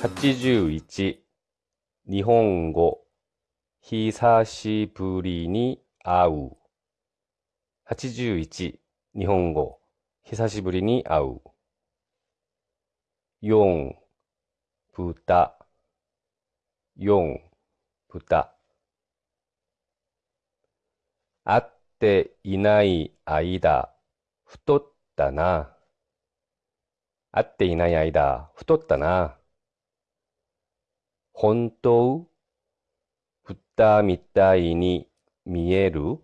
81日本語。久しぶりに会う。81日本語。久しぶりに会う。4豚。4豚。会っていない間。太ったな。会っていない間。太ったな。本当豚みたいに見える？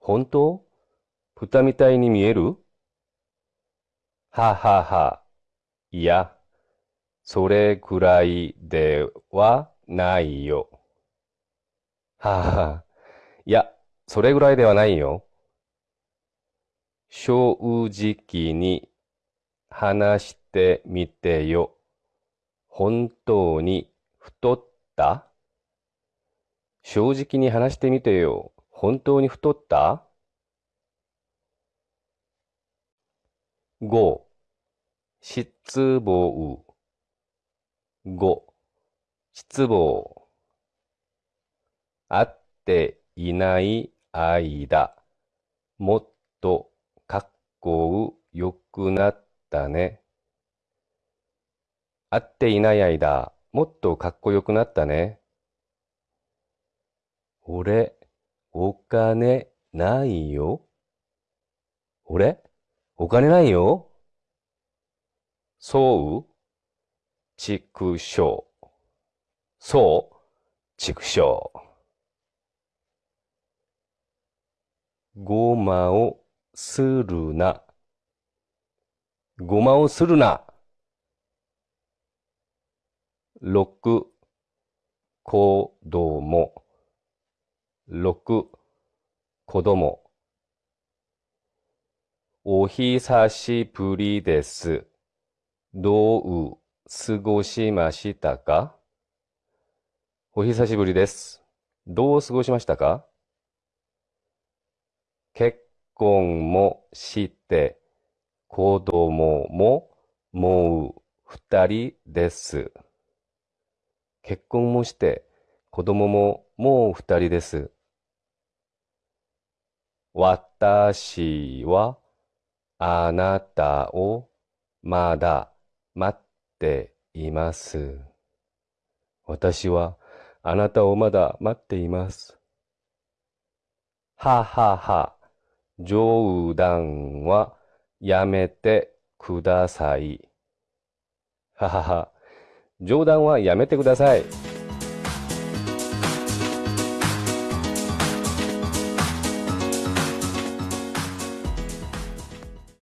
本当？豚みたいに見える？ははは。いや、それくらいではないよ。はは。いや、それぐらいではないよ。正直に話してみてよ。本当に太った？正直に話してみてよ。本当に太った ?5 失望5失望会っていない間もっとかっこよくなったね。会っていない間、もっとかっこよくなったね。俺、お金ないよ。俺、お金ないよ。そう、畜生。そう、畜生。ごまをするな。ごまをするな。6子供6子供お久しぶりです。どう過ごしましたか？お久しぶりです。どう過ごしましたか？結婚もして子供ももう二人です。結婚もして、子供ももう二人です。私はあなたをまだ待っています。私はあなたをまだ待っています。ははは、冗談はやめてください。ははは。冗談はやめてください。